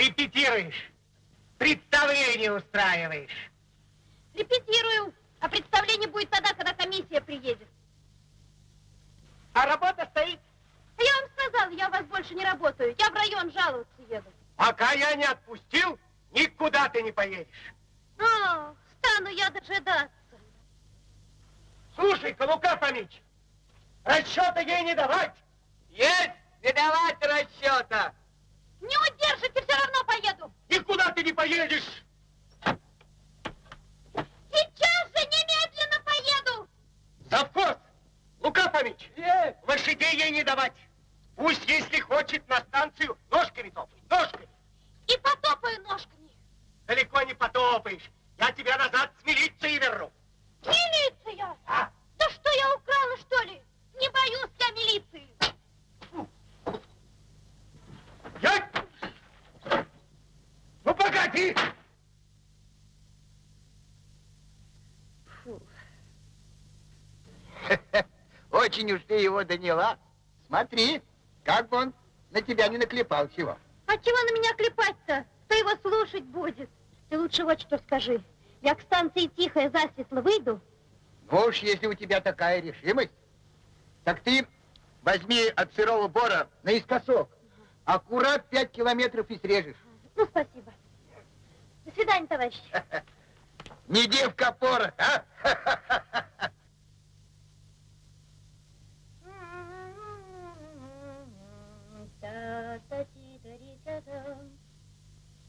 Репетируешь, представление устраиваешь. Репетирую, а представление будет тогда, когда комиссия приедет. А работа стоит. А я вам сказала, я у вас больше не работаю. Я в район жаловаться еду. Пока я не отпустил, никуда ты не поедешь. А, стану я дожидаться. Слушай-ка, Лука Фомич, расчета ей не давать. Есть, не давать расчета. Не удержите, все равно поеду. Никуда ты не поедешь. Сейчас же немедленно поеду. Завхоз, Лука Фомич, Есть. лошадей ей не давать. Пусть, если хочет, на станцию ножками топает, ножками. И потопаю ножками. Далеко не потопаешь. Я тебя назад с милицией верну. Милиция! А? Да что я украла, что ли? Не боюсь я милиции. Я... Ну, погоди! Очень уж ты его доняла. Смотри, как бы он на тебя не наклепал чего. А чего на меня клепать-то? Кто его слушать будет? Ты лучше вот что скажи. Я к станции тихая засветло выйду. Ну уж, если у тебя такая решимость, так ты возьми от сырого бора наискосок. Аккурат пять километров и срежешь. Ну, спасибо. До свидания, товарищ. Не девка пора, а?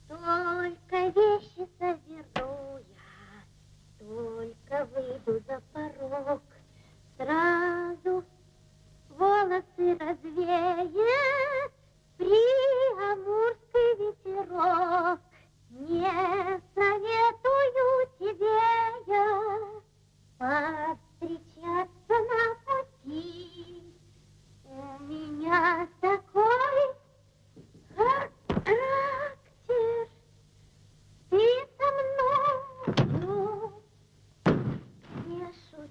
Только вещи соберу я, только выйду за порог, сразу волосы развеет приамурский ветерок. Не советую тебе я повстречаться на пути. У меня такой характер. Ты со мною не шути.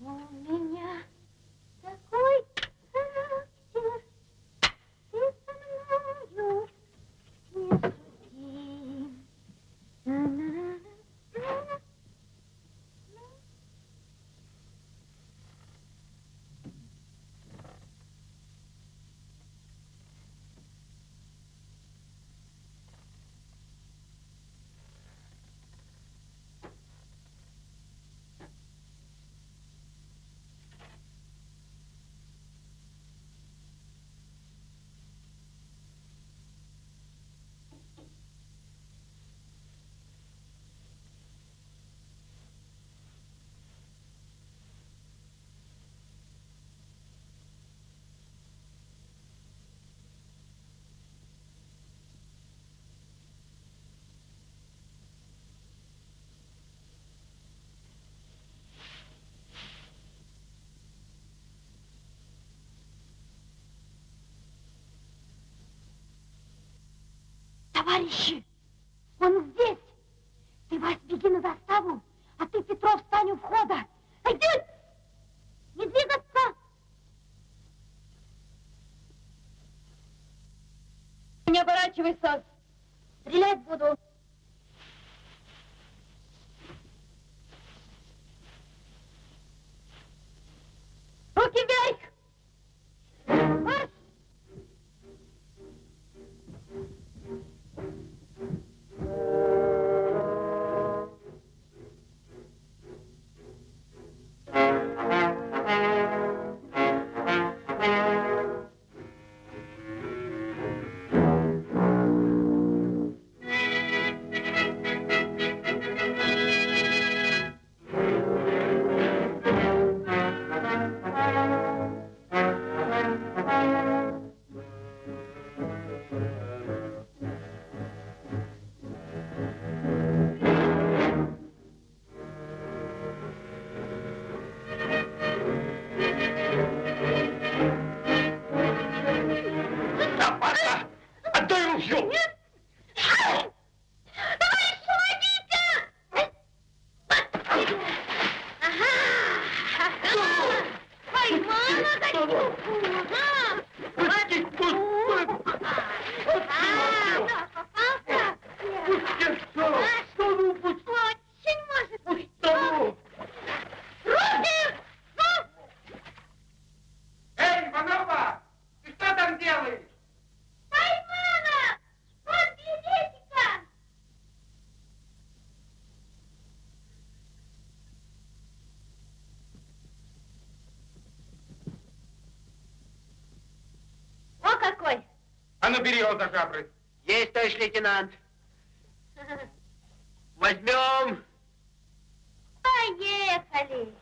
У меня такой характер, ты со мною не шути. На-на-на-на-на. Товарищи, он здесь. Ты, Вась, беги на заставу, а ты, Петров, стань у входа. Иди! Не двигаться! Не оборачивайся. Стрелять буду. А ну за жабры. Есть, товарищ лейтенант. Возьмем. Поехали!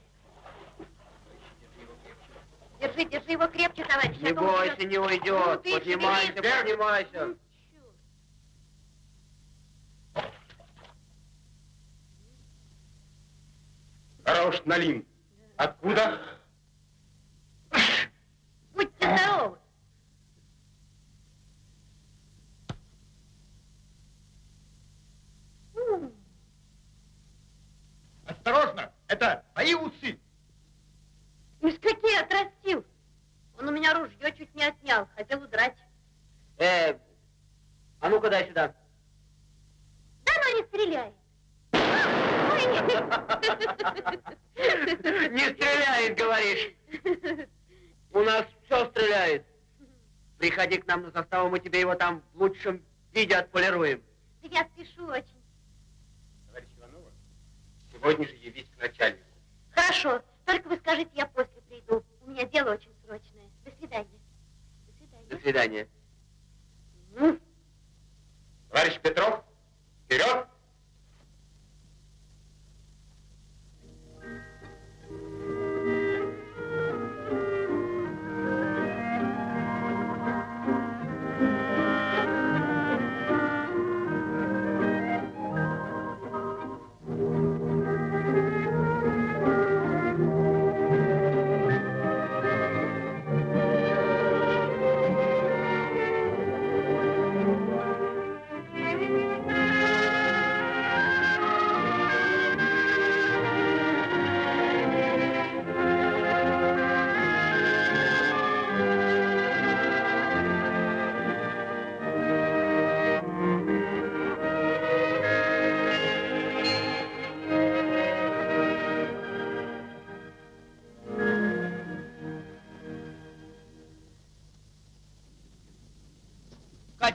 Держи, держи его крепче, товарищ. Не а бойся, не Ну, уйдет. ты Поднимайся, шевелись. поднимайся. Ну? Хорош, Налим. Откуда? Будьте здоровы. М, Осторожно, это мои усы. Из какие отрастил? Он у меня ружье чуть не отнял, хотел удрать. Э, а ну-ка дай сюда. Да ну не стреляй. Ой. Не стреляет, говоришь. У нас все стреляет. Приходи к нам на заставу, мы тебе его там в лучшем виде отполируем.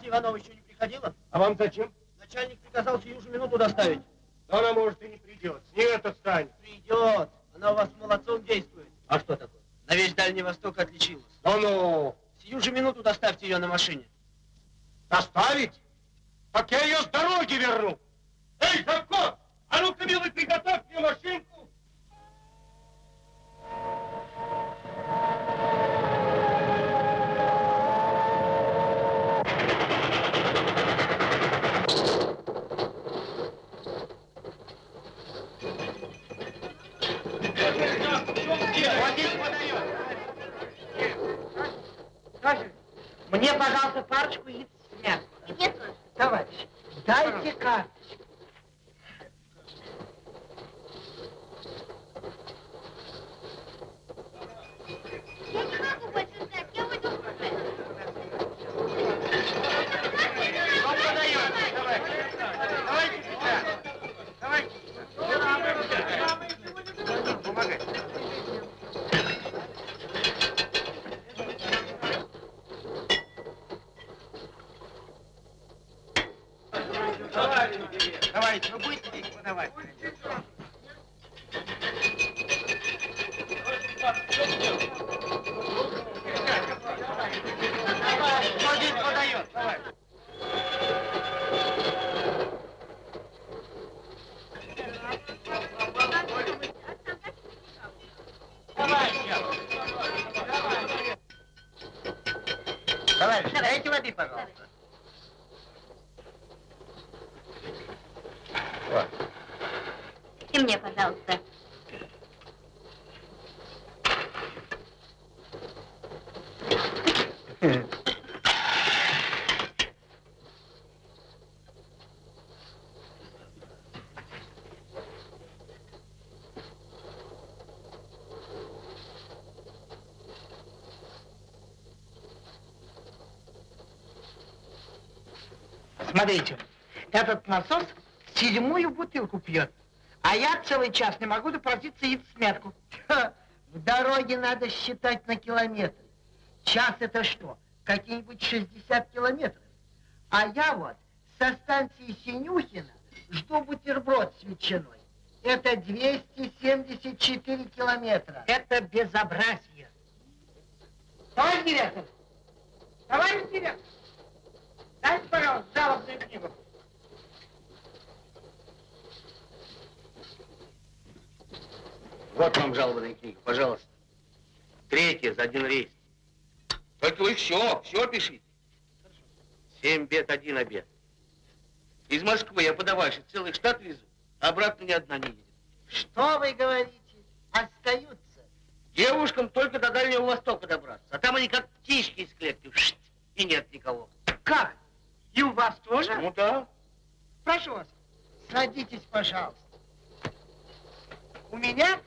Катя Иванова еще не приходила? А вам зачем? Начальник приказал сию же минуту доставить. Да она, может, и не придет. Не это станет. Придет. Она у вас молодцом действует. А что такое? На весь Дальний Восток отличилась. Да ну, Сию же минуту доставьте ее на машине. доставить? Так я ее с дороги верну. Эй, Завко, а ну-ка, милый, приготовь мне машинку. Мне, пожалуйста, парочку яиц с мясом. Нет, Маша. Товарищ, дайте карточку. Я не могу больше ждать, я уйду уже. Он подает. Давай. Давайте сюда. Давайте сюда. Помогай. Давайте, вы будете здесь подавать? Кто здесь подает? Давай. Давай, сейчас. Товарищ, Давай. дайте воды, пожалуйста. Вот. И мне, пожалуйста. Смотрите, этот насос седьмую бутылку пьет, а я целый час не могу допроситься в смятку. В дороге надо считать на километры. Час это что? Какие-нибудь 60 километров. А я вот со станции Синюхина жду бутерброд с ветчиной. Это 274 километра. Это безобразие. Товарищ директор! Товарищ директор! Дайте, пожалуйста, жалобную книгу. Вот вам жалобная книга, пожалуйста. Третья за один рейс. Только вы все, все пишите. Семь бед, один обед. Из Москвы я подавальщик целый штат везу, а обратно ни одна не едет. Что вы говорите? Остаются. Девушкам только до Дальнего Востока добраться, а там они как птички из клетки, и нет никого. Как? И у вас тоже? Ну да. Прошу вас. Садитесь, пожалуйста. У меня...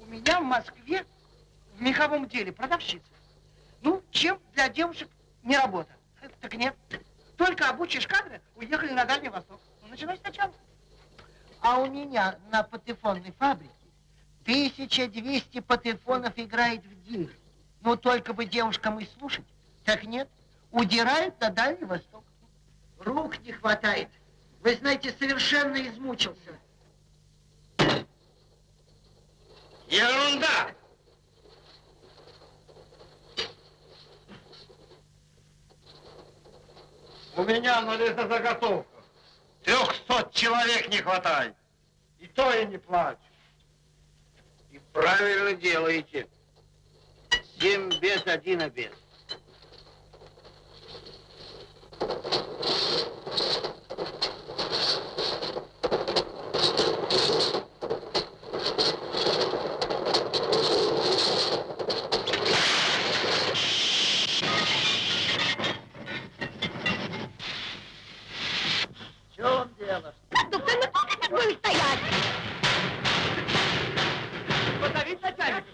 У меня в Москве в меховом деле продавщица. Ну, чем для девушек не работа? Так нет. Только обучишь кадры, уехали на Дальний Восток. Ну, начинай сначала. А у меня на патефонной фабрике 1200 патефонов играет в день. Ну, только бы девушкам и слушать. Так нет, удирают на Дальний Восток. Рук не хватает. Вы знаете, совершенно измучился. Ерунда! У меня на лесозаготовках трехсот человек не хватает. И то я не плачу. И правильно делаете. Семь бед, один обед. В чем дело? Кондуктор, ну как ты будешь стоять? Позовите начальника.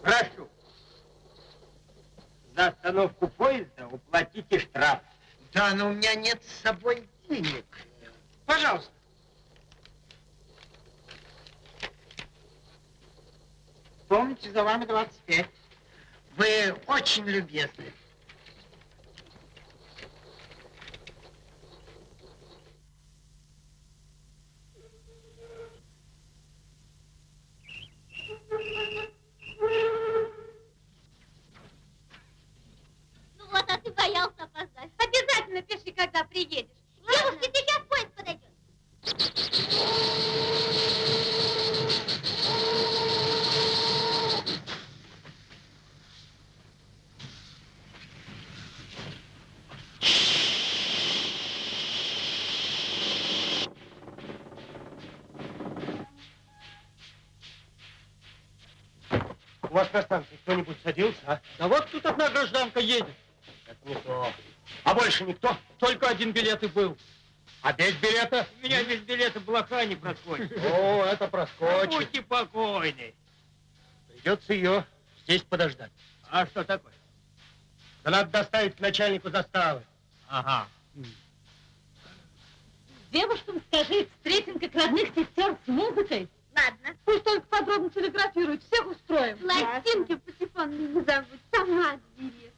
Прошу. За остановку поезда уплатите штраф. Да, но у меня нет с собой денег. Пожалуйста. Помните, за вами 25. Вы очень любезны. Ну вот, а ты боялся опоздать. Обязательно пиши, когда приедешь. Девушки, сейчас поезд подойдет. У вас на станции кто-нибудь садился, а? Да вот тут одна гражданка едет. Это не то. А больше никто? Только один билет и был. А без билета? У меня без билета блоха не проскочит. О, это проскочит. Будьте покойны. Придется ее здесь подождать. А что такое? Да надо доставить начальнику заставы. Ага. Девушкам скажи, встретим как родных сестер с музыкой. Ладно. Пусть только подробно телеграфируют, всех устроим. Пластинки патефон не забудь, сама отбери.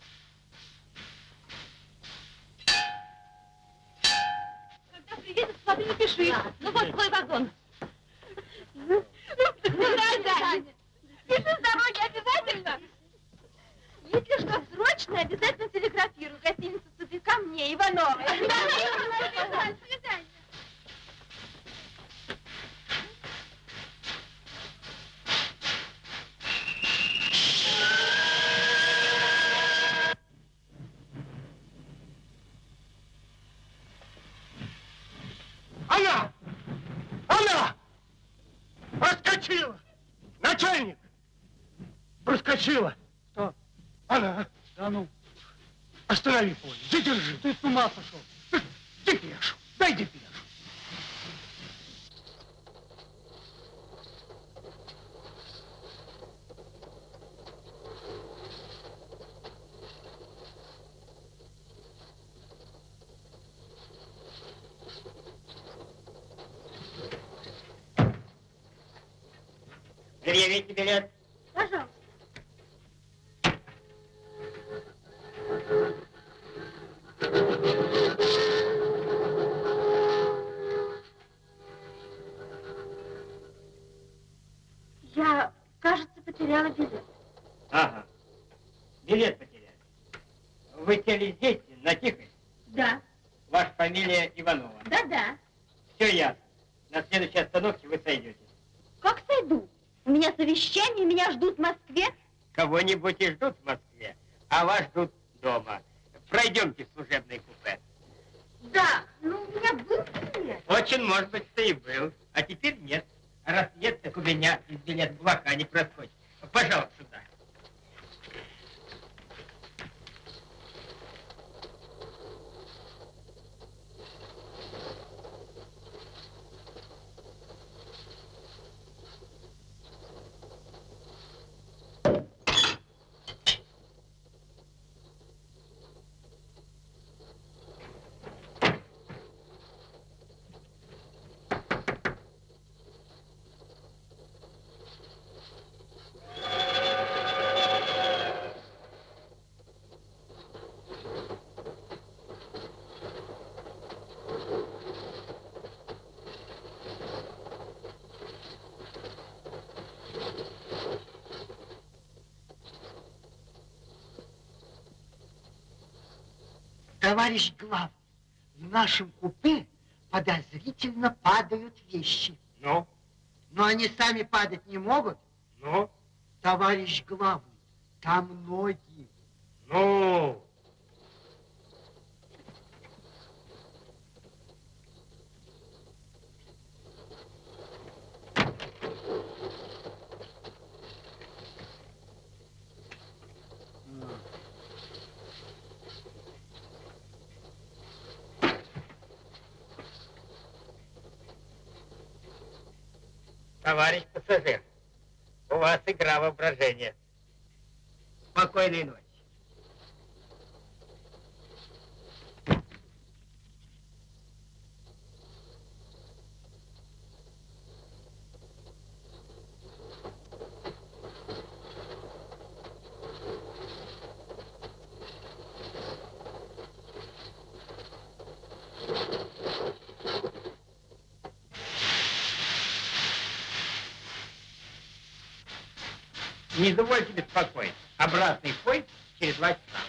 Когда приедет, смотри, напиши. Ну вот твой вагон. Ну, дорогая, пиши с дороги обязательно. Если что срочно, обязательно телеграфируй. Гостиница ко мне, Ивановой. До свидания. Она! Она! Проскочила! Начальник! Проскочила! Что? Она! Да ну, Останови поезд, задержи! Ты с ума сошел. Депешу! Дай депешу! Предъявите билет. Пожалуйста. Я, кажется, потеряла билет. Ага. Билет потеряли. Вы сели здесь, на Тихой? Да, Ваша фамилия Иванова. да-да. Все ясно. На следующей остановке вы сойдете. Как сойду? У меня совещание, меня ждут в Москве. Кого-нибудь и ждут в Москве, а вас ждут дома. Пройдемте в служебное купе. Да, ну у меня был билет. Очень может быть, что и был. А теперь нет. А раз нет, так у меня из билет блока не проскочит. Пожалуйста, сюда. Товарищ главный, в нашем купе подозрительно падают вещи. Ну, Но они сами падать не могут. ну, Товарищ главный, там ноги. ну. Товарищ пассажир, у вас игра воображения. Спокойной ночи. Извольте беспокоить. Обратный поезд через два часа.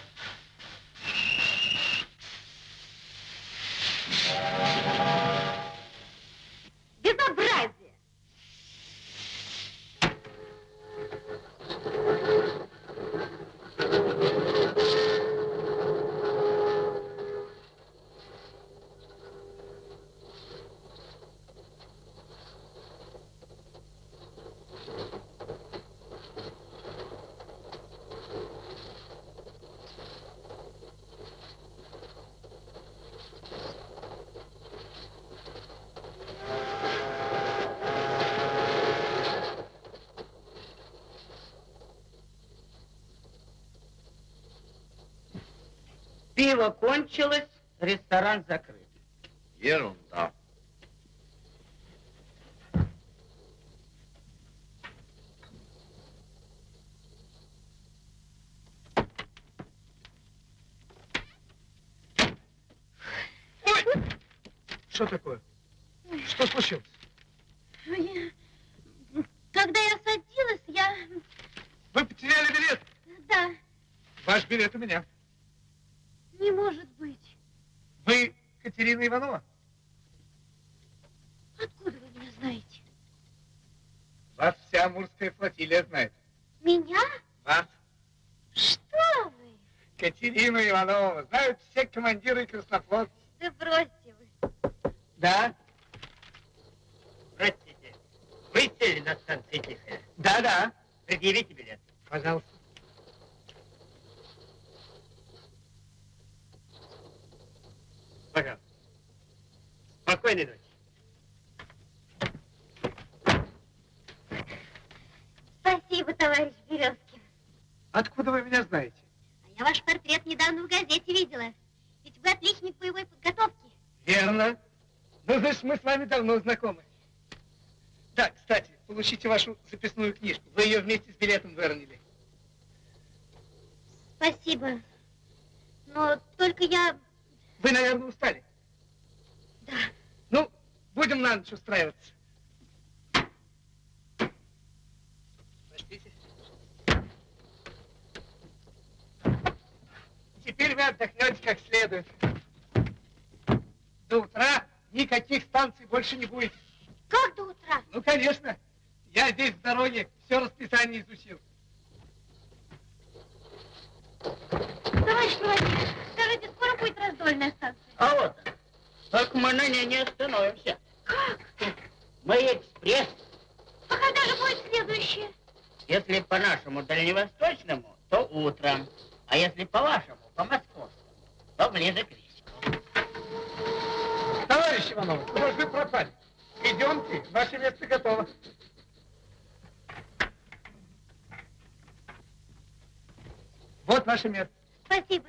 Кончилось, ресторан закрыт. Ерунда. Что такое? Что случилось? Ну, я- Когда я садилась, я... Вы потеряли билет. Да, Ваш билет у меня. не может быть. Вы Катерина Иванова? Откуда вы меня знаете? Вас вся Амурская флотилия знает. Меня? Вас, Что вы? Катерину Иванову, знают все командиры краснофлотцев. Да бросьте вы. Да? Простите, вы сели на станции Тихая? Да-да. Предъявите билет. Пожалуйста. Пожалуйста. Спокойной ночи. Спасибо, товарищ Березкин. Откуда вы меня знаете? А я ваш портрет недавно в газете видела. Ведь вы отличник боевой подготовки. Верно. Ну, значит, мы с вами давно знакомы. Да, кстати, получите вашу записную книжку. Вы ее вместе с билетом выронили. Спасибо. Но только я... Вы, наверное, устали. Да. Ну, будем на ночь устраиваться. Теперь вы отдохнете как следует. До утра никаких станций больше не будет. Как до утра? Ну, конечно. Я здесь в дороге все расписание изучил. Товарищ проводник, скажите, скоро будет раздольная станция? А вот. Только мы на ней не остановимся. Как? Мы экспресс. А когда же будет следующее? Если по нашему дальневосточному, то утром. А если по вашему, по московскому, то ближе к вечеру. Товарищ Иванов, вы пропали? Идемте, ваше место готово. Вот ваше место. Спасибо.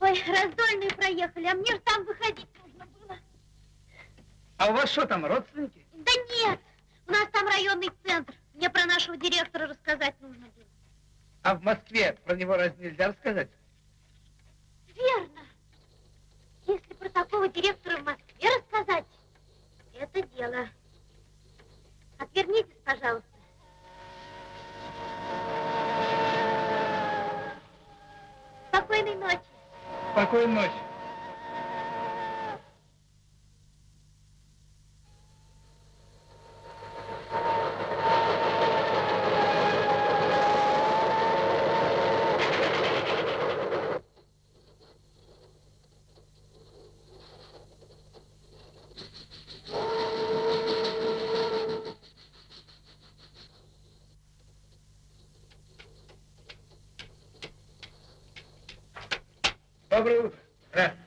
Ой, раздольные проехали, а мне же там выходить нужно было. А у вас что там, родственники? Да нет, у нас там районный центр. Мне про нашего директора рассказать нужно было. А в Москве про него разве нельзя рассказать? Верно. Если про такого директора в Москве рассказать, это дело. Отвернитесь, пожалуйста. Спокойной ночи. Спокойной ночи. Доброе утро. Здравствуйте.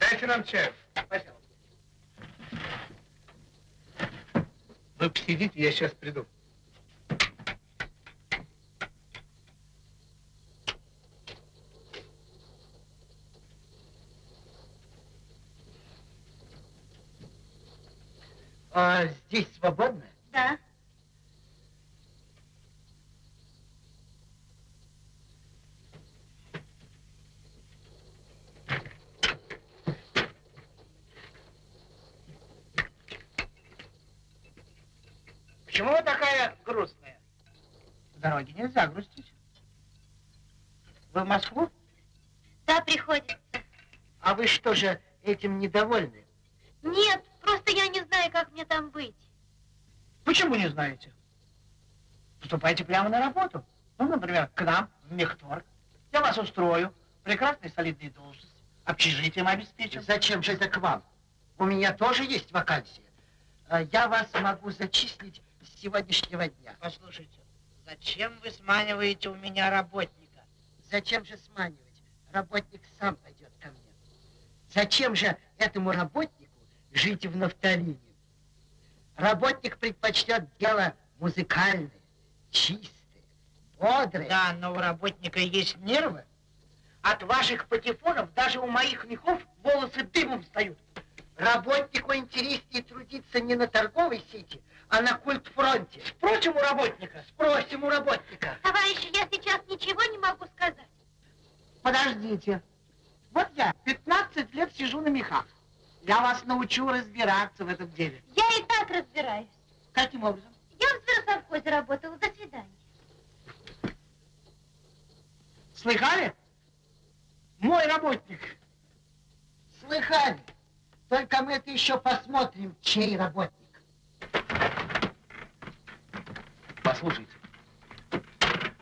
Дайте нам чаю. Пожалуйста. Вы посидите, я сейчас приду. А здесь свободно? Да. Почему вы такая грустная? В дороге нельзя грустить. Вы в Москву? Да, приходится. А вы что же этим недовольны? Нет, просто я не знаю, как мне там быть. Почему не знаете? Поступайте прямо на работу. Ну, например, к нам, в Мехторг. Я вас устрою. Прекрасная солидная должность. Общежитием обеспечим. Зачем же это к вам? У меня тоже есть вакансия. А Я вас могу зачислить с сегодняшнего дня. Послушайте, зачем вы сманиваете у меня работника? Зачем же сманивать? Работник сам пойдет ко мне. Зачем же этому работнику жить в нафталине? Работник предпочтет дело музыкальное, чистое, бодрое. Да, но у работника есть нервы. От ваших патефонов даже у моих мехов волосы дымом встают. Работнику интереснее трудиться не на торговой сети, а на культфронте. Спросим у работника. Спросим у работника. Товарищи, я сейчас ничего не могу сказать. Подождите. Вот я 15 лет сижу на мехах. Я вас научу разбираться в этом деле. Я и так разбираюсь. Каким образом? Я в зверосовхозе работала. До свидания. Слыхали? Мой работник. Слыхали? Только мы это еще посмотрим, чей работник. Послушайте,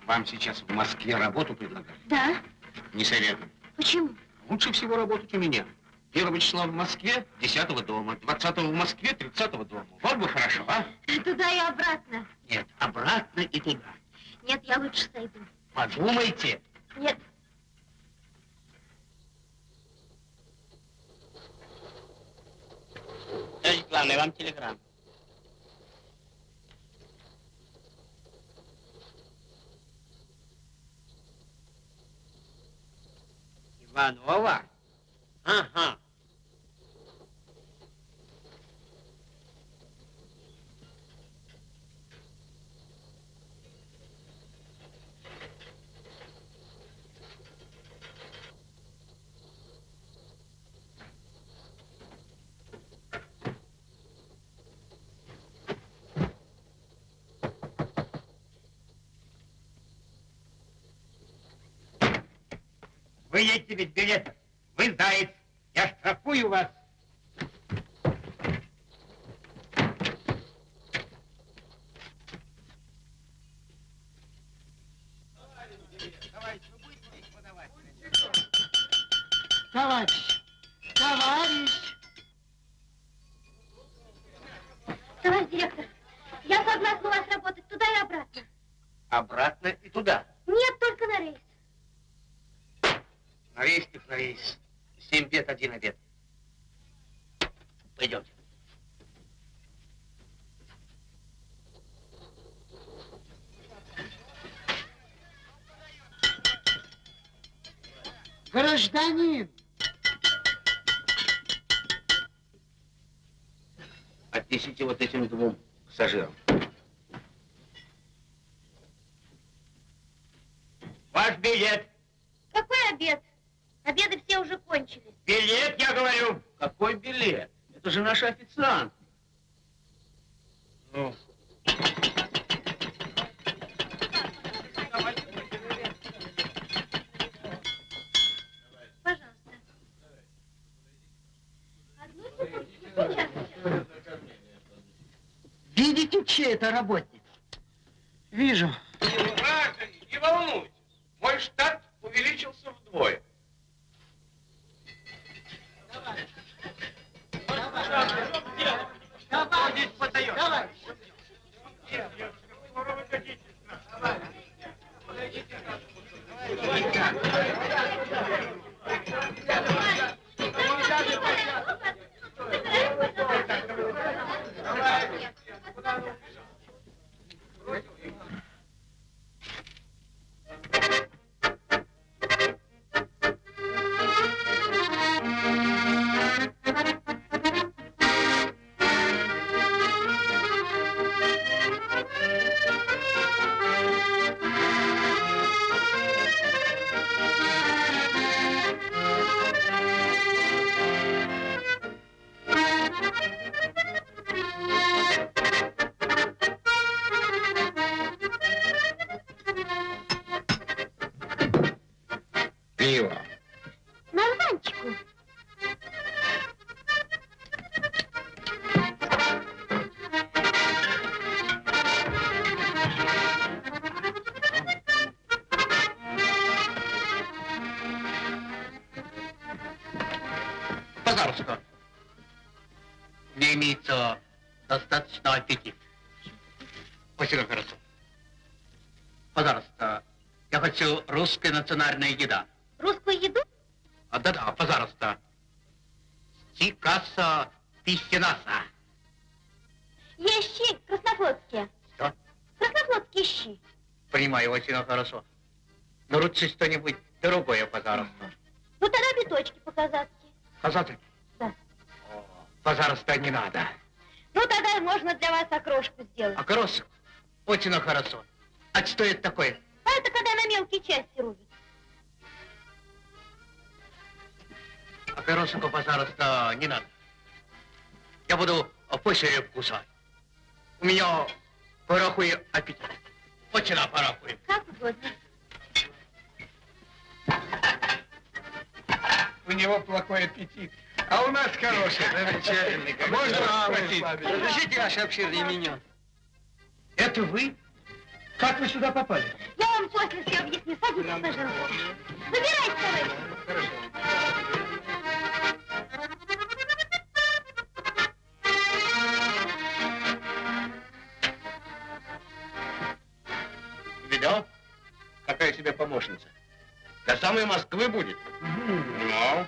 вам сейчас в Москве работу предлагают? Да? Не советую. Почему? Лучше всего работать у меня. Первого числа в Москве, 10 дома, 20 в Москве, 30 дома. Вот бы хорошо, а? Туда и обратно. Нет, обратно и туда. Нет, я лучше сойду. Подумайте. Нет. Товарищ главный, вам телеграмм. Иванова? Ага. Вы едете ведь билетов. Вы заяц. Я штрафую вас. Товарищ, товарищ, национальная еда. Русскую еду? А, да-да, пожалуйста. Стикаса пищенаса. Есть щи краснофлотские. Что? Краснофлотские щи. Понимаю, очень хорошо. Разрешите ваше обширное меню? Это вы? Как вы сюда попали? Я вам после все объясню. Садитесь, пожалуйста. Выбирайте, товарищ. Видал? Какая себе помощница. До самой Москвы будет. Ну?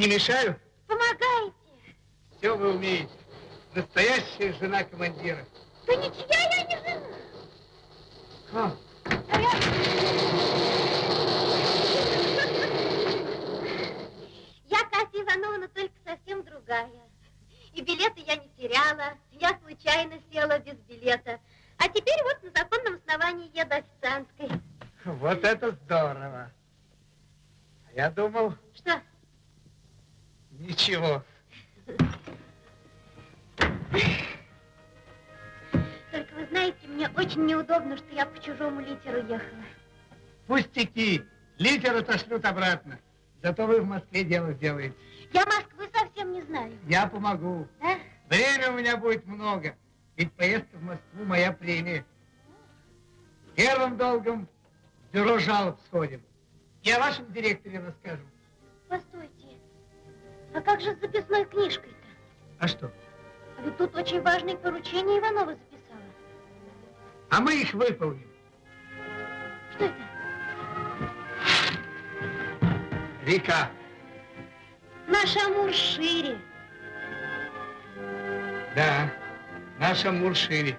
Не мешаю? помогайте. Все вы умеете. Настоящая жена командира. Да ничья я не жена. А, А я... Я Катя Ивановна, только совсем другая. И билеты я не теряла, я случайно села без билета. А теперь вот на законном основании еду официанткой. вот это здорово. А Я думал, Ничего. Только вы знаете, мне очень неудобно, что я по чужому литеру ехала. Пустяки. Литер отошлют обратно. Зато вы в Москве дело сделаете. Я Москвы совсем не знаю. Я помогу. А? Время у меня будет много. Ведь поездка в Москву моя премия. Первым долгом в бюро жалоб сходим. Я вашем директоре расскажу. Постойте. А как же с записной книжкой-то? А что? А ведь тут очень важные поручения Иванова записала. А мы их выполним. Что это? Река. Наш Амур шире. Да, наш Амур шире.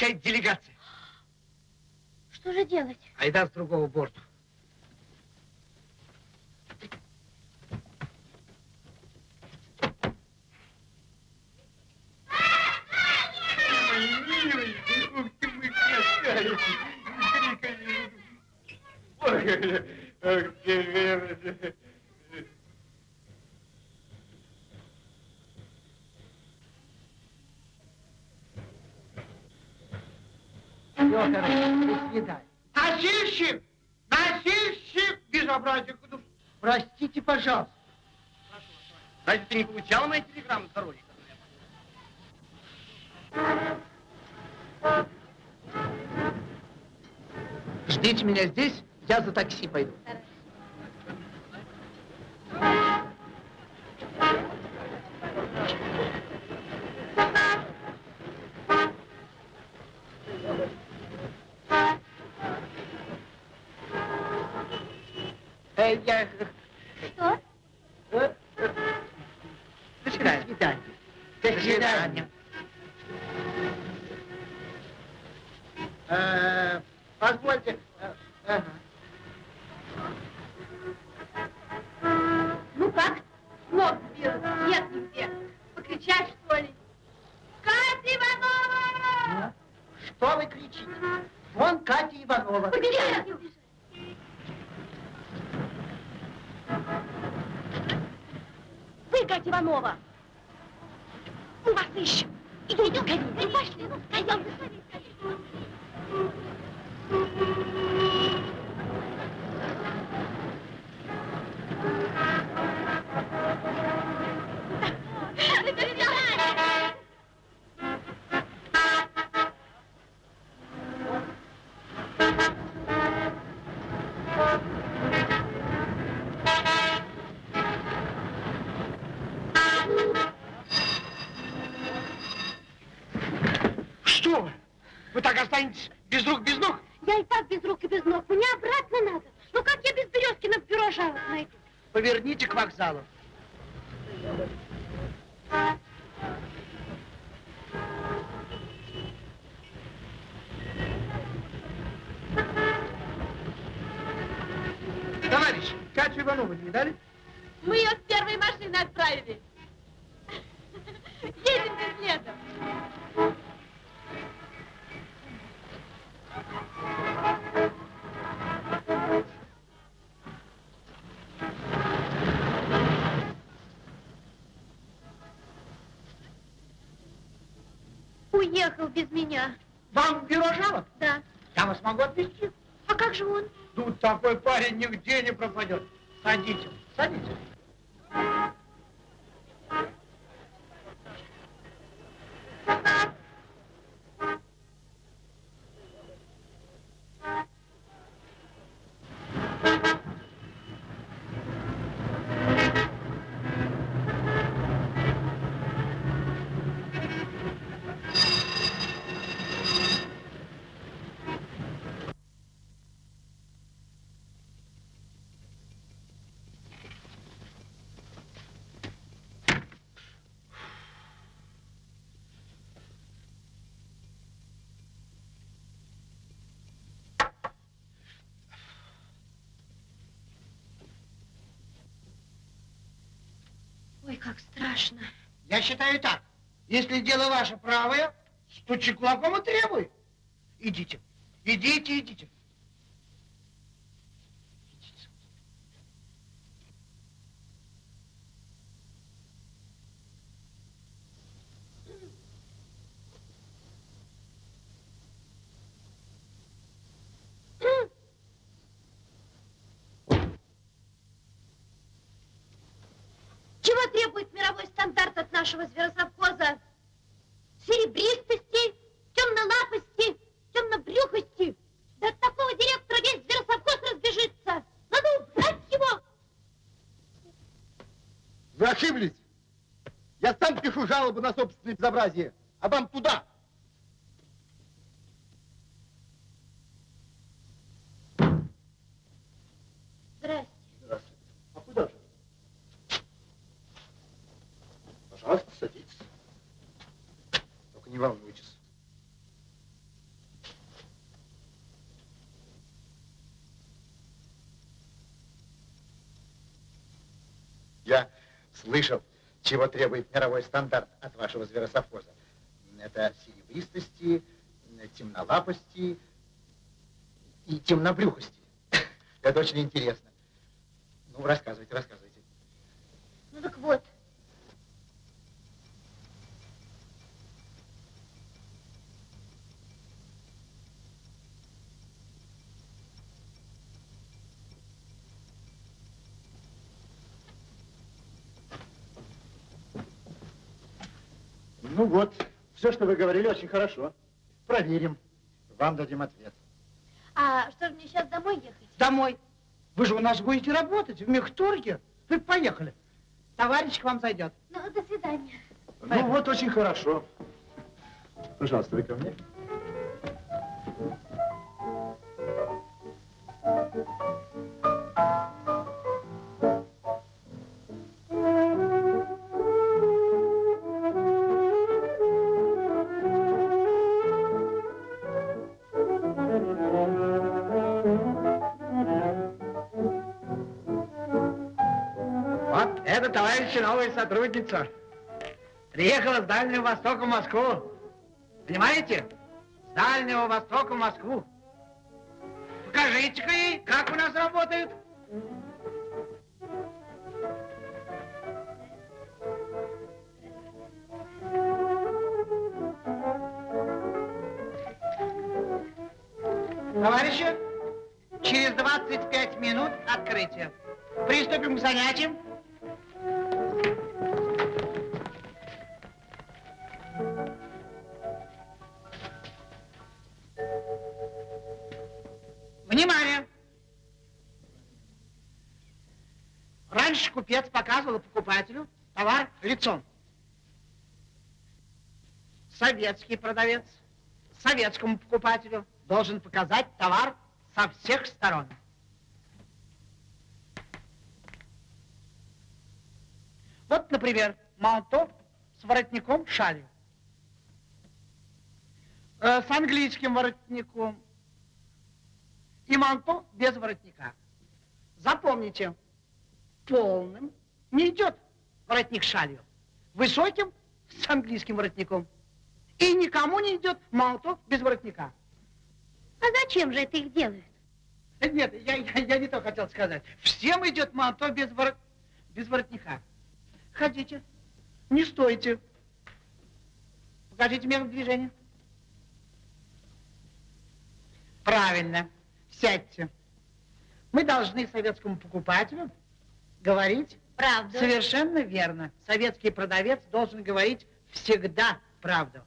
Встречает делегация. Что же делать? Айдар с другого борта. Все, короче, до свидания. Носильщик! Носильщик! Безобразие! Простите, пожалуйста. Разве ты не получала мои телеграммы с дороги? Ждите меня здесь, я за такси пойду. Э, я... останетесь без рук, без ног? Я и так без рук и без ног. Мне обратно надо. Ну как я без Березкина в бюро жалоб найду? Поверните к вокзалу. Без меня. Вам бюро жалоб? Да. Я вас могу отвезти. А как же он? Тут такой парень нигде не пропадет. Садитесь, садитесь. Страшно. Я считаю так. Если дело ваше правое, стучи кулаком и требуй. Идите. Идите, идите. требует мировой стандарт от нашего зверосовхоза? Серебристости, темнолапости, темнобрюхости. Да от такого директора весь зверосовхоз разбежится. Надо убрать его. Вы ошиблись. Я сам пишу жалобу на собственное безобразие, а вам туда. Здрасте. Здравствуйте. А куда же? Пожалуйста, садитесь. Только не волнуйтесь. Я слышал, чего требует мировой стандарт от вашего зверосовхоза. Это серебристости, темнолапости и темнобрюхости. Это очень интересно. Ну, рассказывайте, рассказывайте. Ну так вот. Ну вот, все, что вы говорили, очень хорошо. Проверим. Вам дадим ответ. А что же мне сейчас домой ехать? Домой. Вы же у нас будете работать в мехторге. Вы поехали. Товарищ к вам зайдет. Ну, до свидания. Ну вот, очень хорошо. Пожалуйста, вы ко мне. Вот это, товарищи, новая сотрудница. Приехала с Дальнего Востока в Москву. Понимаете? С Дальнего Востока в Москву. Покажите-ка ей, как у нас работают. Товарищи, через 25 минут открытие. Приступим к занятиям. Раньше купец показывал покупателю товар лицом. Советский продавец советскому покупателю должен показать товар со всех сторон. Вот, например, манто с воротником шалью. Э, с английским воротником. И манто без воротника. Запомните, полным не идет воротник шалью. Высоким с английским воротником. И никому не идет манто без воротника. А зачем же это их делают? Нет, я, я, я не то хотел сказать. Всем идет манто без, ворот... без воротника. Ходите, не стойте. Покажите меру движения. Правильно, сядьте. Мы должны советскому покупателю говорить Правда. Совершенно верно. Советский продавец должен говорить всегда правду.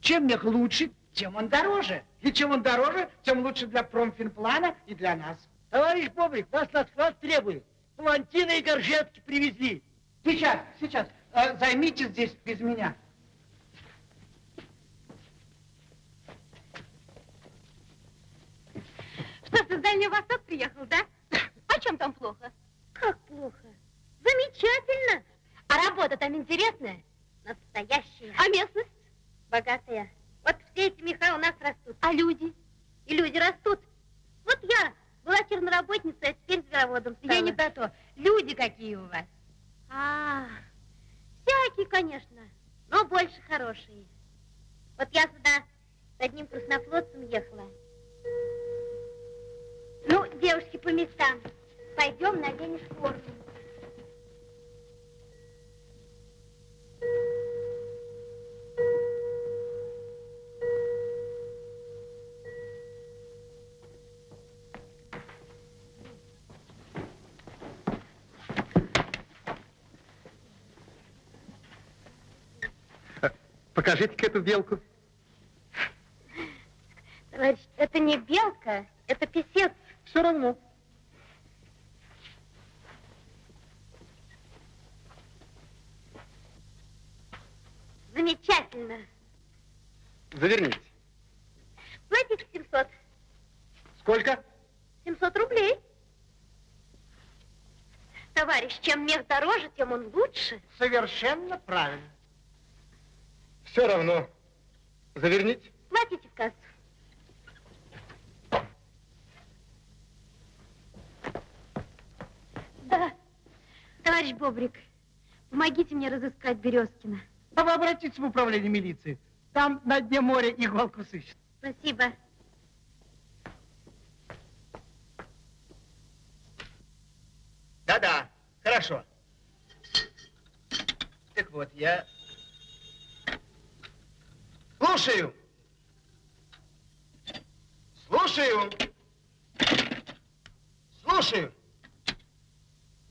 Чем мех лучше, тем он дороже. И чем он дороже, тем лучше для промфинплана и для нас. Товарищ Бобрик, нас на склад требует. Палантины и горжетки привезли. Сейчас, сейчас. Э, займитесь здесь без меня. Что, с Дальнего Востока приехал, да? А чем там плохо? Как плохо? Замечательно. А работа там интересная? Настоящая. А местность? Богатая. Вот все эти меха у нас растут. А люди? И люди растут. Вот я была черноработницей, а теперь звероводом стала. Я не про то. Люди какие у вас? А, всякие, конечно, но больше хорошие. Вот я сюда с одним краснофлотцем ехала. Ну, девушки, по местам. Пойдем наденешь форму. Покажите-ка эту белку. Мех дороже, тем он лучше. Совершенно правильно. Все равно. Заверните. Платите в кассу. Да. Товарищ Бобрик, помогите мне разыскать Березкина. А вы обратитесь в управление милиции. Там на дне моря иголку сыщут. Спасибо. Да-да, хорошо. Так вот, я... Слушаю. Слушаю. Слушаю.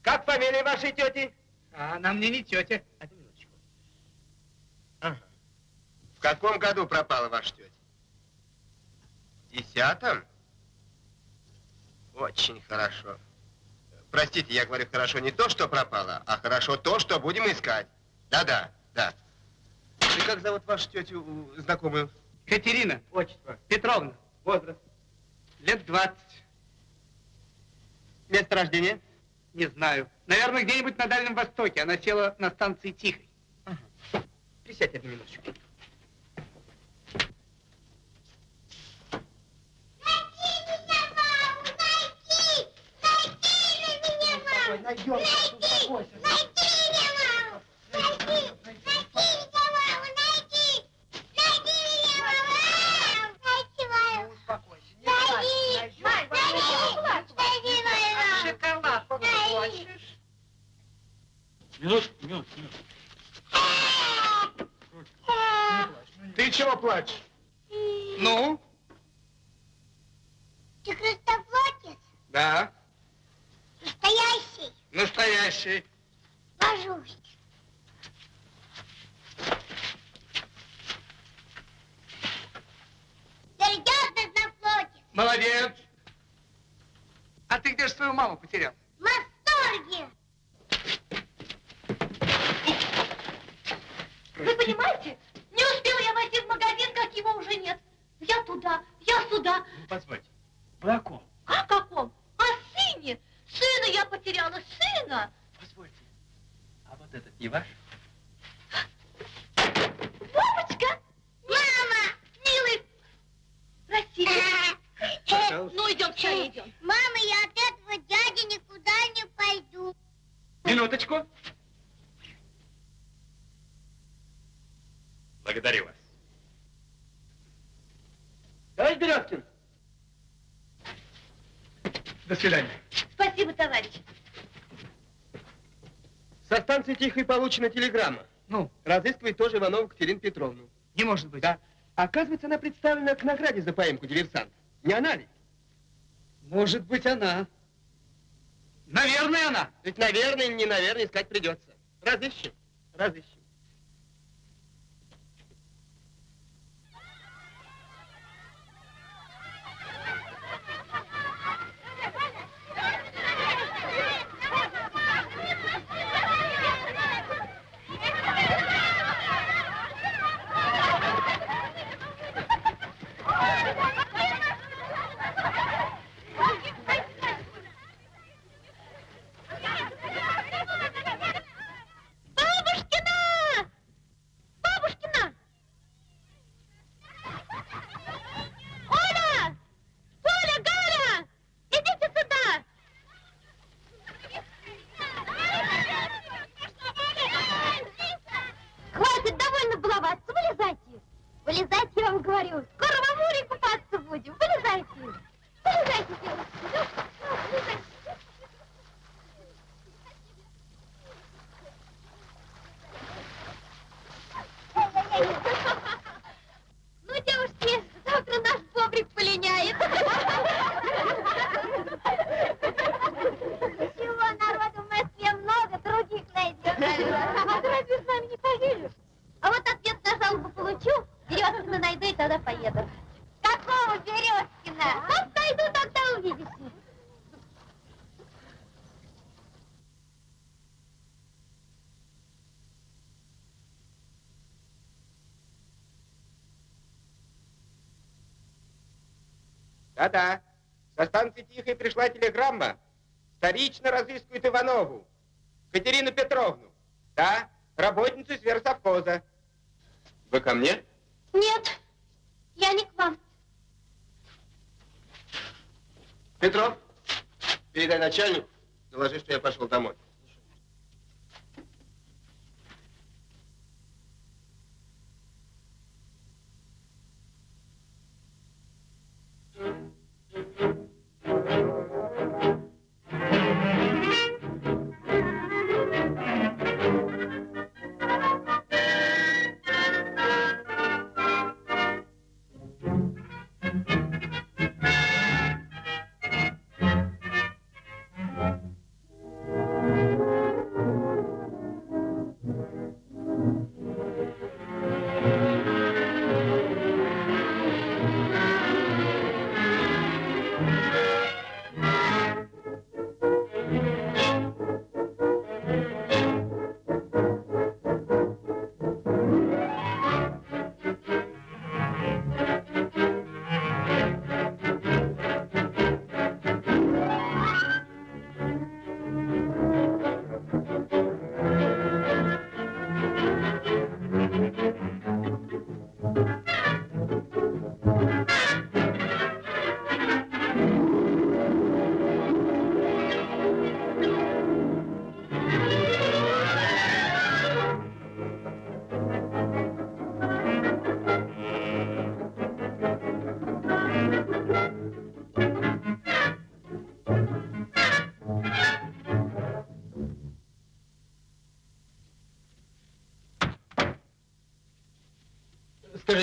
Как фамилия вашей тети? А она мне не тетя. Одну минуточку. Ага. В каком году пропала ваша тетя? В десятом? Очень хорошо. Простите, я говорю хорошо не то, что пропало, а хорошо то, что будем искать. Да-да, да. И как зовут вашу тетю знакомую? Катерина. Отчество. Петровна. Возраст. Лет 20. Место рождения? Не знаю. Наверное, где-нибудь на Дальнем Востоке. Она села на станции Тихой. Присядьте одну минуточку. Найдем, успокойся. Ну, успокойся. Минут, минут, минут. Ты чего плачешь? Ну? Ты Христофлотец? Да. Настоящий? Божусь. Серьезно Христофлотец? Молодец. А ты где же свою маму потерял? В восторге! Вы понимаете, не успела я войти в магазин, как его уже нет. Я туда, я сюда. Позвольте. Вы о ком? А каком? Сына я потеряла, сына. Позвольте. А вот этот не ваш? Бабочка! Мама! Милый! Простите. Пожалуйста. Ну, идем, скорее идем. Мама, я от этого дяди никуда не пойду. Минуточку. Благодарю вас. Товарищ Березкин. До свидания. Спасибо, товарищ. Со станции Тихой получена телеграмма. Ну, Разыскивает тоже Иванову Катерину Петровну. не может быть. Да. Оказывается, она представлена к награде за поимку диверсанта. Не она ли? Может быть, она. Наверное, она. Ведь, наверное или не наверное, искать придется. Разыщем. Разыщем. Бабушкина! Бабушкина! Оля! Коля, Галя! Идите сюда! Хватит, довольно баловаться, вылезайте! Вылезайте, я вам говорю. Скоро в море купаться будем. Вылезайте! Вылезайте, девушки! Ну, ну, вылезайте. Ну, девушки, завтра наш бобрик полиняет. Чего, народу в Москве много, других найдем. А ты разве с нами не поедешь? А вот ответ на жалобу Березкина поеду. Какого Березкина? Вот найду, тогда увидите. Да-да. Со станции Тихой пришла телеграмма. Вторично разыскивают Иванову. Катерину Петровну. Да, работницу сверхсовхоза. Вы ко мне? Нет, я не к вам. Петров, передай начальнику, доложи, что я пошел домой.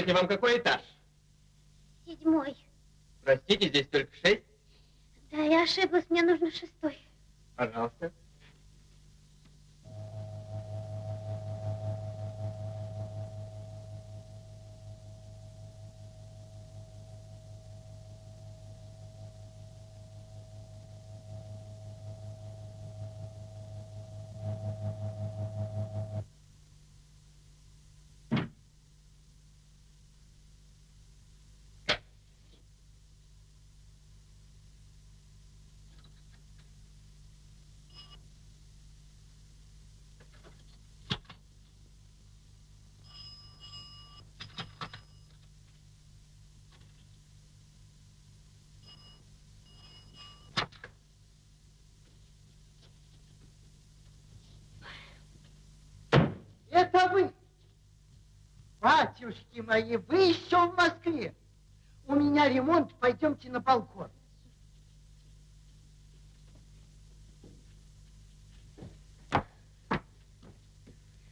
Скажите, вам какой этаж? Седьмой. Простите, здесь только шесть. Да, я ошиблась, мне нужно шестой. Пожалуйста. Это вы, батюшки мои, вы еще в Москве. У меня ремонт, пойдемте на балкон.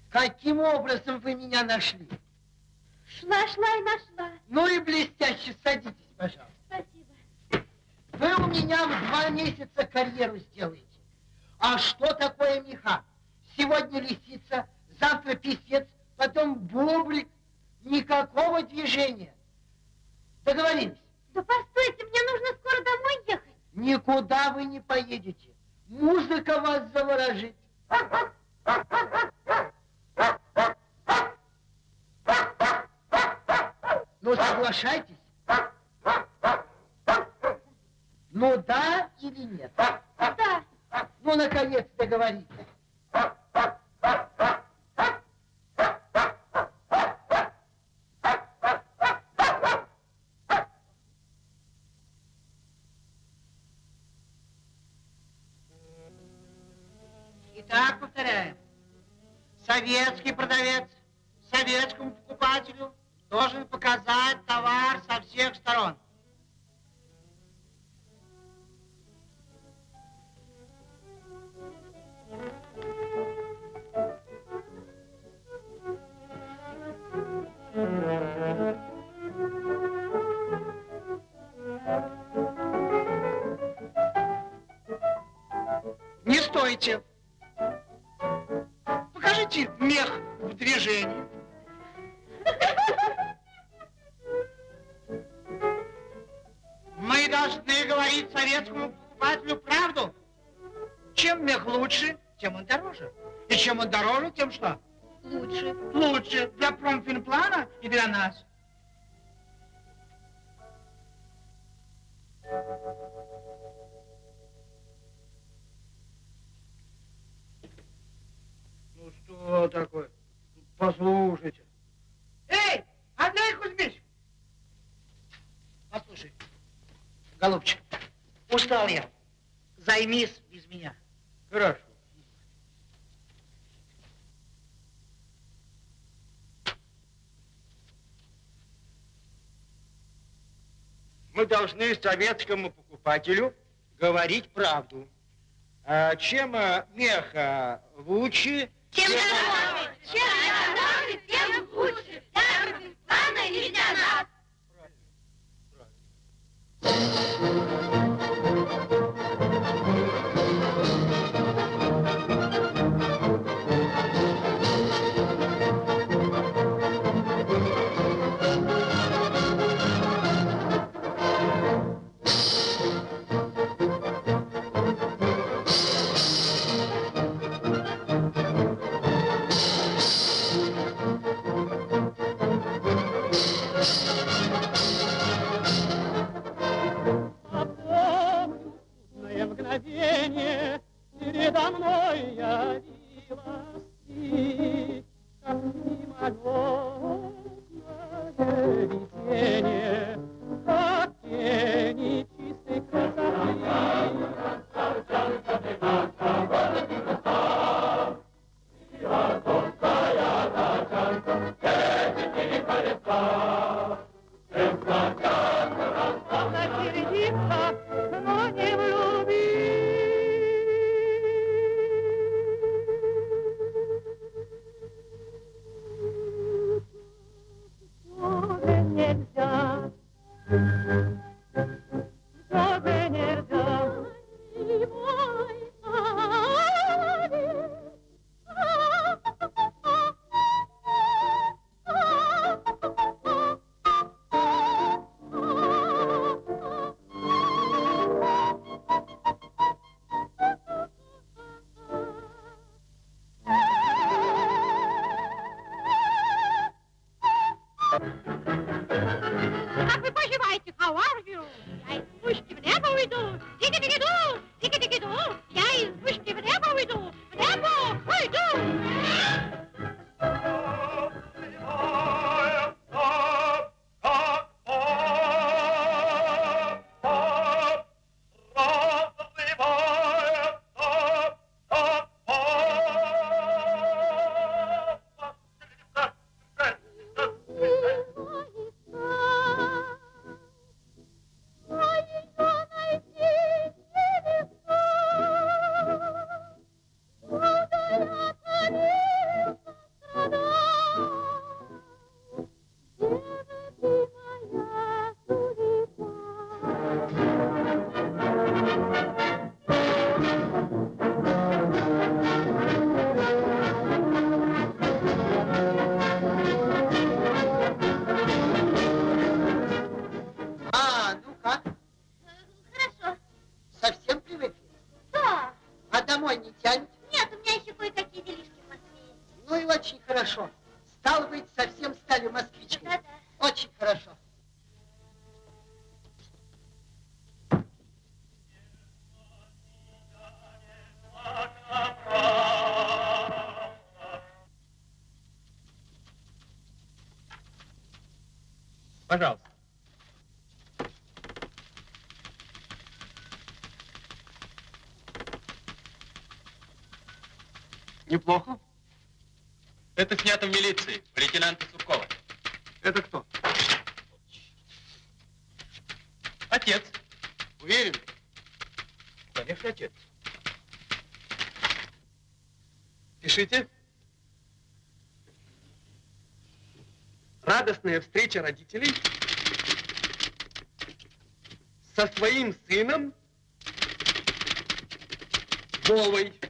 Каким образом вы меня нашли? Шла, шла и нашла. Ну и блестяще, садитесь, пожалуйста. Спасибо. Вы у меня в два месяца карьеру сделаете. А что такое меха? Сегодня лисица, завтра писец, потом бублик. Никакого движения. Договорились? Да постойте, мне нужно скоро домой ехать. Никуда вы не поедете. Музыка вас заворожит. Ну, соглашайтесь. Ну, да или нет? Да. Ну, наконец, договорились. Советский продавец советскому покупателю должен показать товар со всех сторон. Не стойте. Представьте мех в движении. Мы должны говорить советскому покупателю правду. Чем мех лучше, тем он дороже. И чем он дороже, тем что? Лучше. Лучше для промфинплана и для нас. дело такое? Послушайте. Эй, Андрей Кузьмич! Послушай, голубчик, устал я. Займись без меня. Хорошо. мы должны советскому покупателю говорить правду. А Чем э, меха лучше, чем дороже, чем дороже, тем лучше. Пожалуйста. Неплохо. Это снято в милиции, у лейтенанта Суркова. Это кто? Отец. Уверен? Конечно, отец. Пишите. совместная встреча родителей со своим сыном Вовой.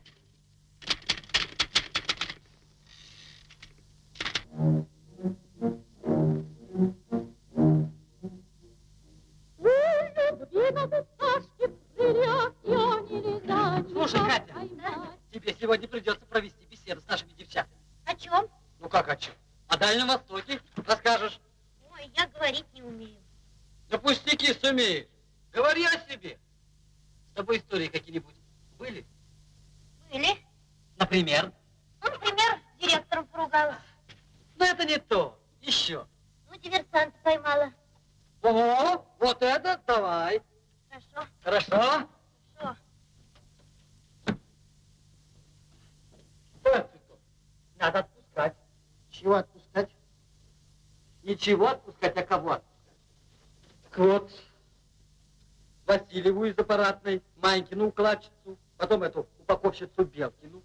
Манькину укладчицу, потом эту упаковщицу Белкину,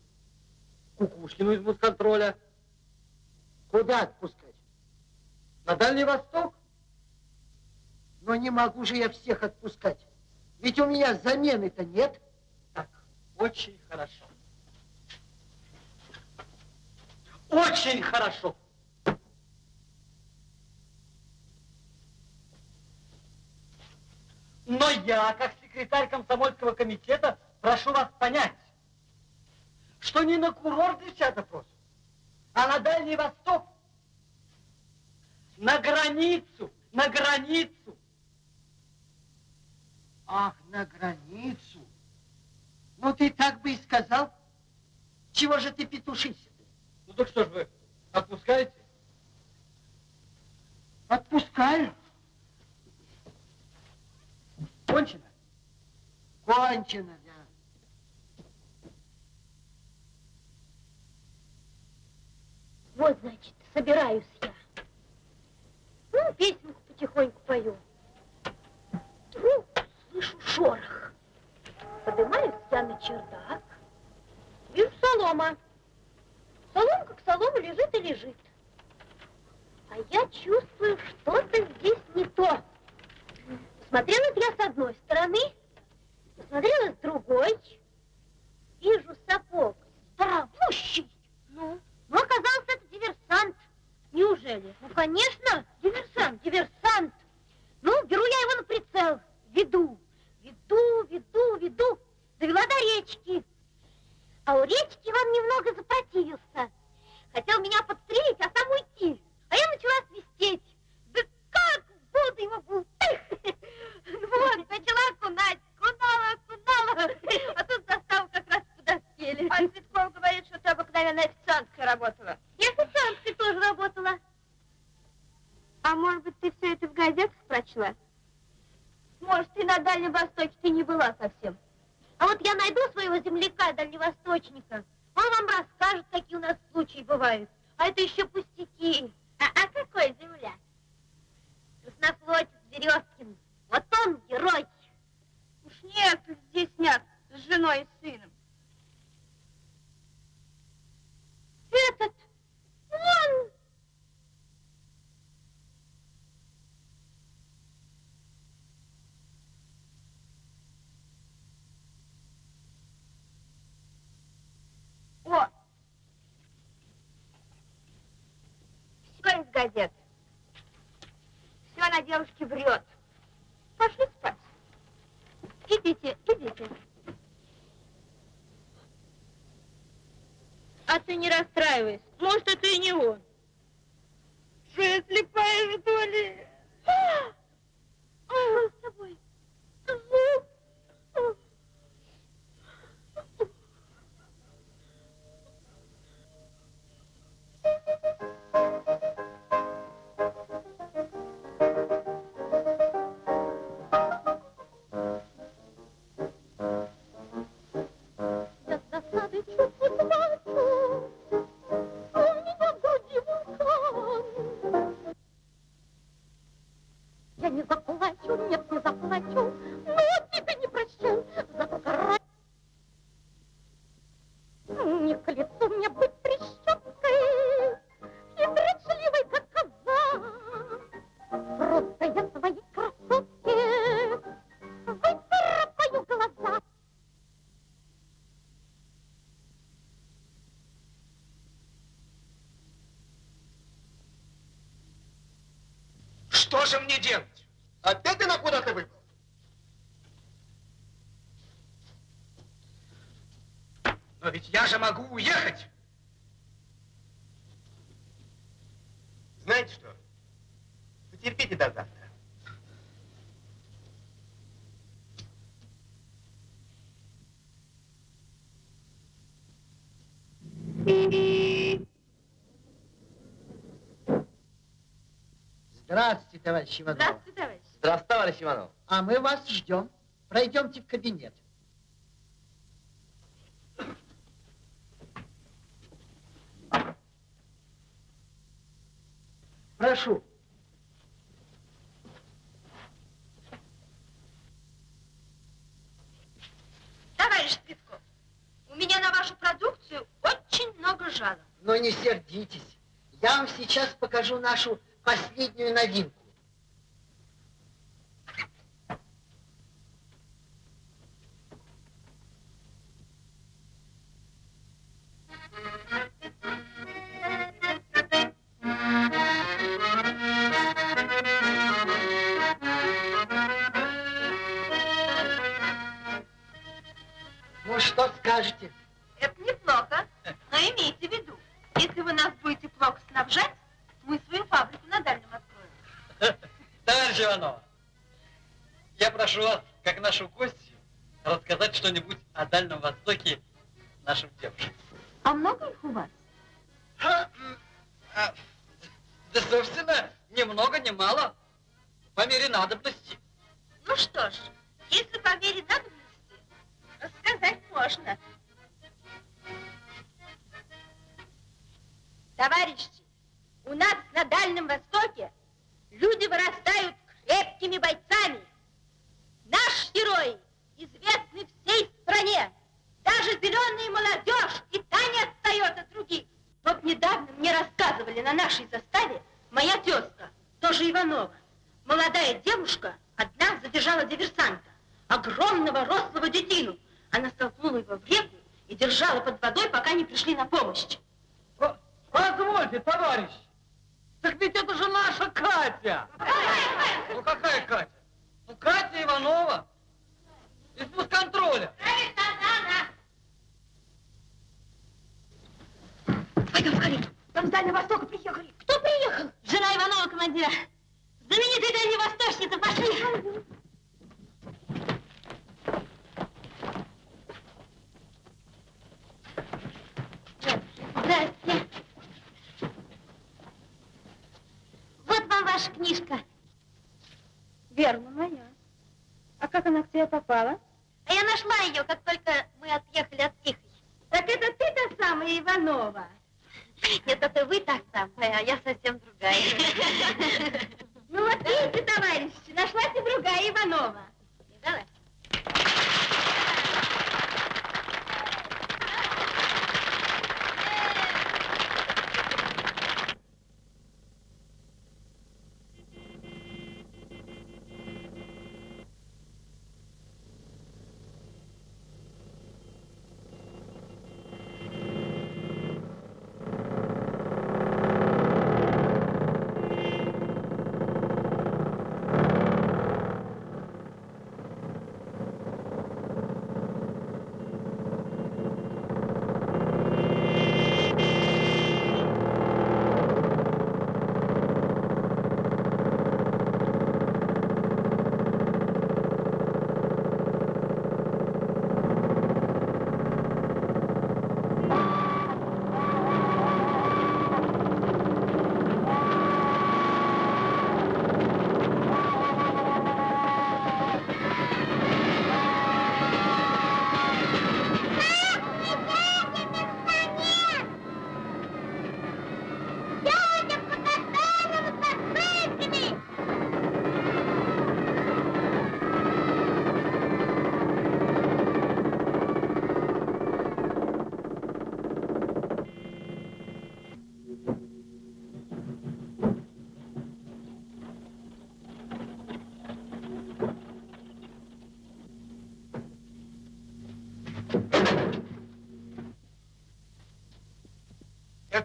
Кукушкину из мусконтроля. Куда отпускать? На Дальний Восток? Но не могу же я всех отпускать. Ведь у меня замены-то нет. Так, очень хорошо. Очень хорошо. Но я, как секретарь комсомольского комитета, прошу вас понять, что не на курорт решать вопрос, а на Дальний Восток, на границу, на границу. Ах, на границу. Ну, ты так бы и сказал. Чего же ты петушишься? Ну так что ж вы, отпускаете? Отпускаю. Кончено? Кончено, да. Вот, значит, собираюсь я. Ну, песенку потихоньку пою. Вдруг слышу шорох. Поднимаюсь я на чердак. Вижу солома. Соломка к солому лежит и лежит. А я чувствую, что-то здесь не то. Смотрела я с одной стороны, посмотрела с другой. Вижу сапог здоровущий. Ну? Ну, оказался это диверсант. Неужели? Ну, конечно, диверсант, диверсант. Ну, беру я его на прицел, веду, веду, веду, веду. Довела до речки. А у речки он немного запротивился. Хотел меня подстрелить, а сам уйти. А я начала свистеть. Да как воду его бултых! Вот, начала окунать, окунала, окунала. А тут застал как раз подоспели. А Цветков говорит, что ты обыкновенная официанткой работала. Я официанткой тоже работала. А может быть, ты все это в газетах прочла? Может, ты на Дальнем Востоке ты не была совсем. А вот я найду своего земляка, дальневосточника. Он вам расскажет, какие у нас случаи бывают. А это еще пустяки. А, а какой земля? Краснофлотец Березкин. Вот он герой. Нет, здесь нет, с женой и сыном. Этот, он. О! Все из газет. Все на девушке врет. Пошли спать. Идите, идите. А ты не расстраивайся. Может, это и не он. Что я слепая, что ли? Мне делать? Опять ты на куда ты выбрал? Но ведь я же могу уехать. Знаете что? Терпите до завтра. Здравствуйте, товарищ Иванов. Здравствуй, товарищ. Здравствуйте, товарищ Иванов. А мы вас ждем. Пройдемте в кабинет. Прошу. Товарищ Спивков, у меня на вашу продукцию очень много жалоб. Но не сердитесь. Я вам сейчас покажу нашу последнюю новинку. Скажете? Это неплохо, но имейте в виду, если вы нас будете плохо снабжать, мы свою фабрику на дальнем откроем. Товарищ Иванова, я прошу вас, как нашу гостью, рассказать что-нибудь о Дальнем Востоке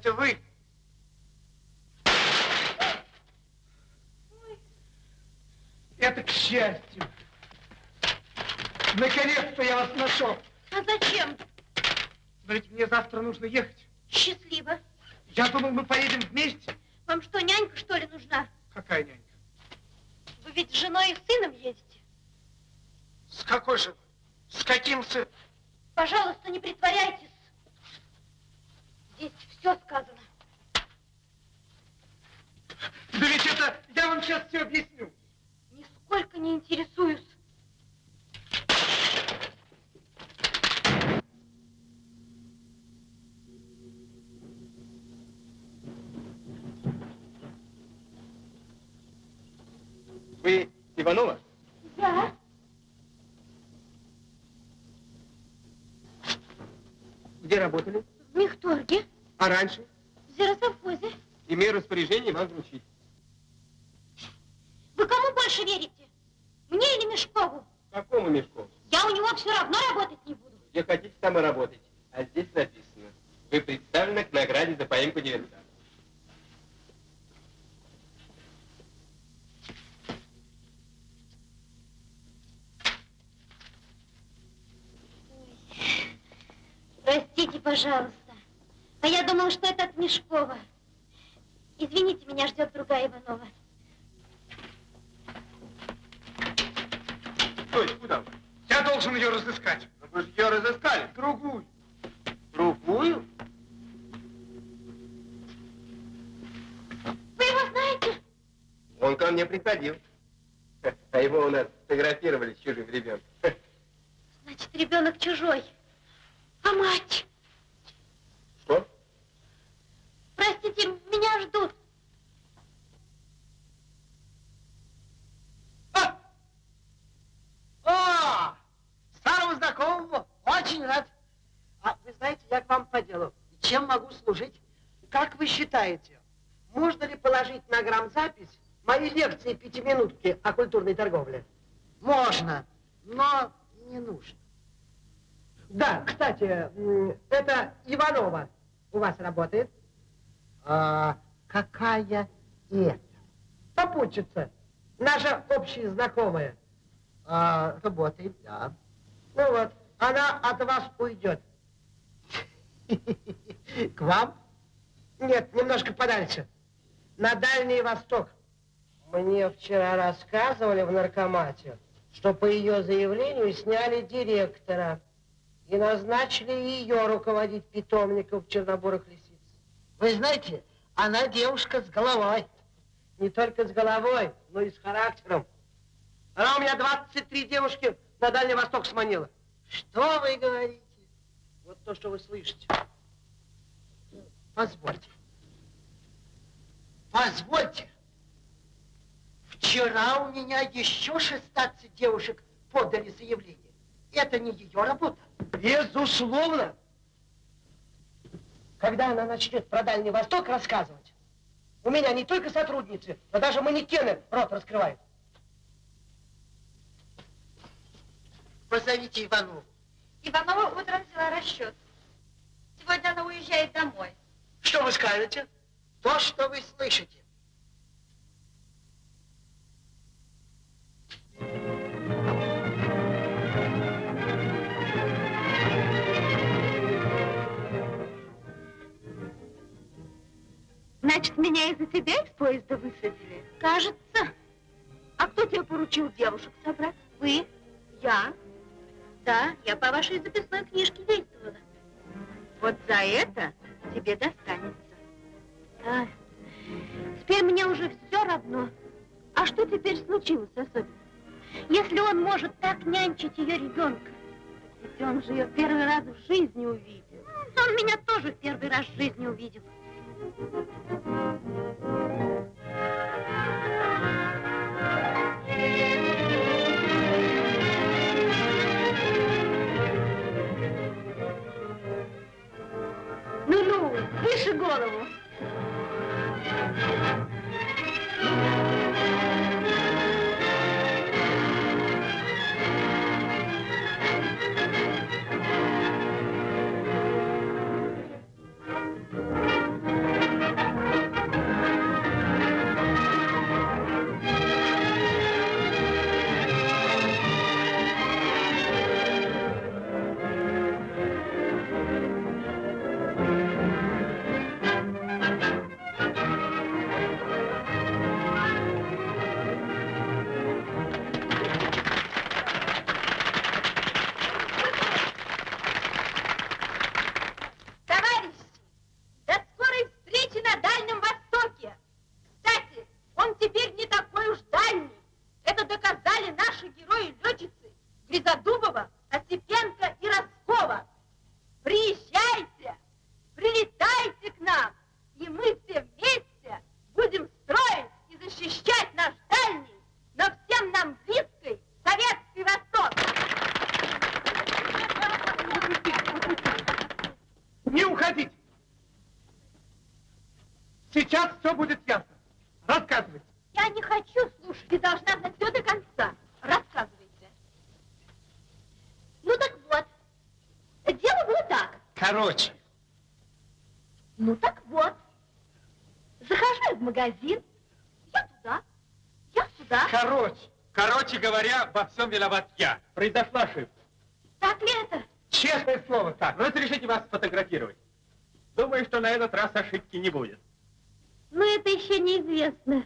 Это вы. Ой. Это к счастью. Наконец-то я вас нашел. А зачем? Но ведь мне завтра нужно ехать. Счастливо. Я думал, мы поедем вместе. Вам что, нянька, что ли, нужна? Какая нянька? Вы ведь с женой и сыном ездите. С какой же? С каким сыном? Пожалуйста, не притворяйтесь. А раньше? в зеросовхозе. Имею распоряжение вам вручить. Вы кому больше верите? Мне или Мешкову? Какому мешку? Я у него все равно работать не буду. Где хотите, там и работайте. А здесь написано. Вы представлены к награде за поимку директора. Простите, пожалуйста. А я думала, что это от Мешкова. Извините, меня ждет другая Иванова. Стой, куда вы? Я должен ее разыскать. Ну, Вы же ее разыскали. Другую. Другую? Вы его знаете? Он ко мне приходил. А его у нас фотографировали с чужим ребенком. Значит, ребенок чужой. А мать? Что? Простите, меня ждут. А, старого знакомого, очень рад. А вы знаете, я к вам по делу. Чем могу служить? Как вы считаете, можно ли положить на грамзапись мои лекции пятиминутки о культурной торговле? Можно, но не нужно. Да, кстати, это Иванова у вас работает? А, какая это? Попутчица, наша общая знакомая. А, работает, да. Ну вот, она от вас уйдет. К вам? Нет, немножко подальше. На Дальний Восток. Мне вчера рассказывали в наркомате, что по ее заявлению сняли директора и назначили ее руководить питомником Чернобурых лисиц. Вы знаете, она девушка с головой. Не только с головой, но и с характером. Она у меня 23 девушки на Дальний Восток сманила. Что вы говорите? Вот то, что вы слышите. Позвольте. Позвольте. Вчера у меня еще 16 девушек подали заявление. Это не ее работа. Безусловно. Когда она начнет про Дальний Восток рассказывать, у меня не только сотрудницы, но даже манекены рот раскрывают. Позовите Иванову. Иванова утром взяла расчет. Сегодня она уезжает домой. Что вы скажете? То, что вы слышите. Значит, меня из-за тебя из поезда высадили? Кажется. А кто тебе поручил девушек собрать? Вы? Я. Да, я по вашей записной книжке действовала. Вот за это тебе достанется. Да. Теперь мне уже все равно. А что теперь случилось особенно? Если он может так нянчить ее ребенка, ведь он же ее первый раз в жизни увидел. Он меня тоже в первый раз в жизни увидел. Голову. Виноват я. Произошла ошибка. Так ли это? Честное слово так. Разрешите вас сфотографировать. Думаю, что на этот раз ошибки не будет. Ну это еще неизвестно.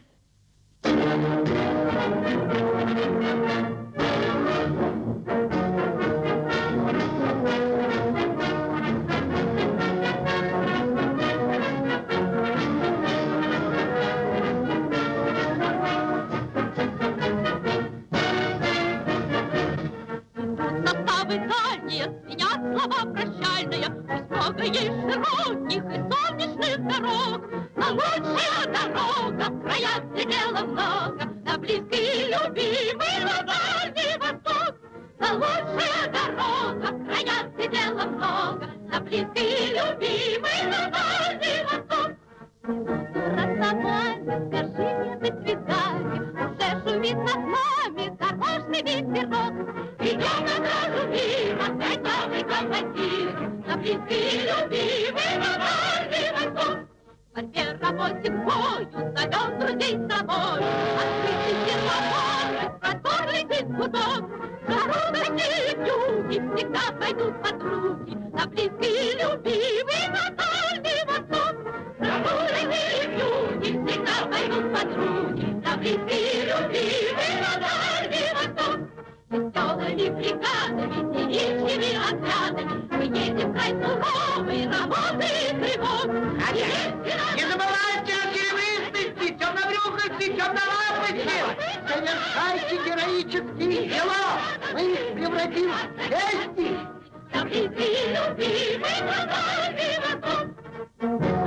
Слова прощальные, много ей широких и солнечных дорог. На лучшая дорога, в краях где дела много, На близкий и любимый, на дальний восток. На лучшая дорога, в краях где дела много, На близкий и любимый, на дальний. Расставайся, скажи мне до свидания, Уже шумит над нами дорожный ветерок. Идем на дорогу мимо, гоняли командиры, На близкий и любимый, на дальний восток. В борьбе работе бою зовем друзей с собой, Открытый сервопоры, простор летит гудок. Дорогой люди всегда пойдут подруги, На близкий и любимый, на дальний восток. Пойдут подруги, и любимый, на дальний восток. Веселыми бригадами, девичьими отрядами Мы едем край суровой работы и тревог. Весело Не забывайте о серебристости, темнобрюхости, темнолапости! Совершайте героические дела! Мы их превратим в чести! И любимый, на дальний восток.